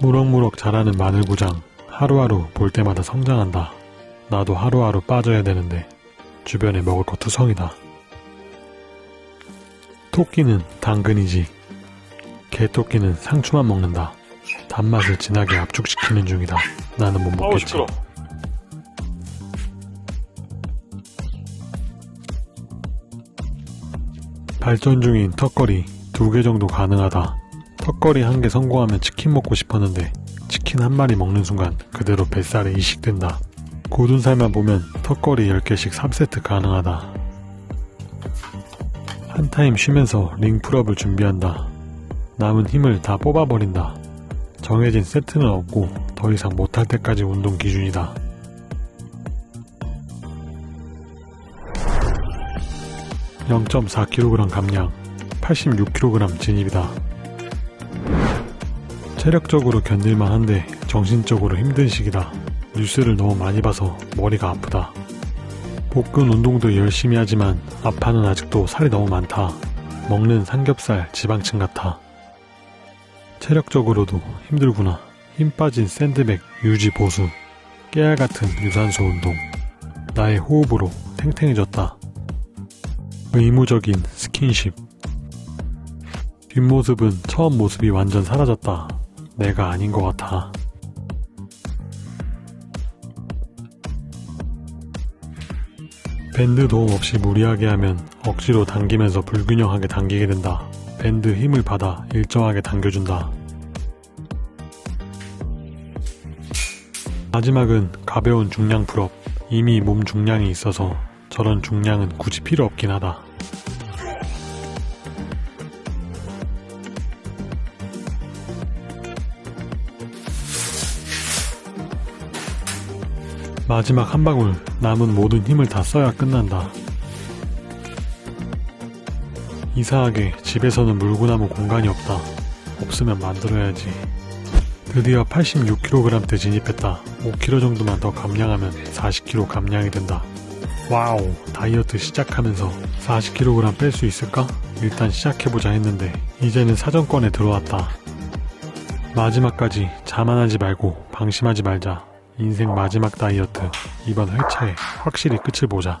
무럭무럭 자라는 마늘구장 하루하루 볼 때마다 성장한다. 나도 하루하루 빠져야 되는데 주변에 먹을 거 투성이다. 토끼는 당근이지. 개토끼는 상추만 먹는다. 단맛을 진하게 압축시키는 중이다. 나는 못 아우 먹겠지. 시끄 발전 중인 턱걸이 두 개 정도 가능하다. 턱걸이 한 개 성공하면 치킨 먹고 싶었는데 치킨 한 마리 먹는 순간 그대로 뱃살에 이식된다. 굳은살만 보면 턱걸이 10개씩 3세트 가능하다. 한 타임 쉬면서 링 pull-up을 준비한다. 남은 힘을 다 뽑아버린다. 정해진 세트는 없고 더 이상 못할 때까지 운동 기준이다. 0.4kg 감량, 86kg 진입이다. 체력적으로 견딜만 한데 정신적으로 힘든 시기다. 뉴스를 너무 많이 봐서 머리가 아프다. 복근 운동도 열심히 하지만 아파는 아직도 살이 너무 많다. 먹는 삼겹살 지방층 같아. 체력적으로도 힘들구나. 힘 빠진 샌드백 유지 보수. 깨알 같은 유산소 운동. 나의 호흡으로 탱탱해졌다. 의무적인 스킨십. 뒷모습은 처음 모습이 완전 사라졌다. 내가 아닌 것 같아. 밴드 도움 없이 무리하게 하면 억지로 당기면서 불균형하게 당기게 된다. 밴드 힘을 받아 일정하게 당겨준다. 마지막은 가벼운 중량 pull-up. 이미 몸 중량이 있어서 저런 중량은 굳이 필요 없긴 하다. 마지막 한 방울 남은 모든 힘을 다 써야 끝난다. 이상하게 집에서는 물구나무 공간이 없다. 없으면 만들어야지. 드디어 86kg대 진입했다. 5kg 정도만 더 감량하면 40kg 감량이 된다. wow, 다이어트 시작하면서 40kg 뺄 수 있을까? 일단 시작해보자 했는데 이제는 사정권에 들어왔다. 마지막까지 자만하지 말고 방심하지 말자. 인생 마지막 다이어트. 이번 회차에 확실히 끝을 보자.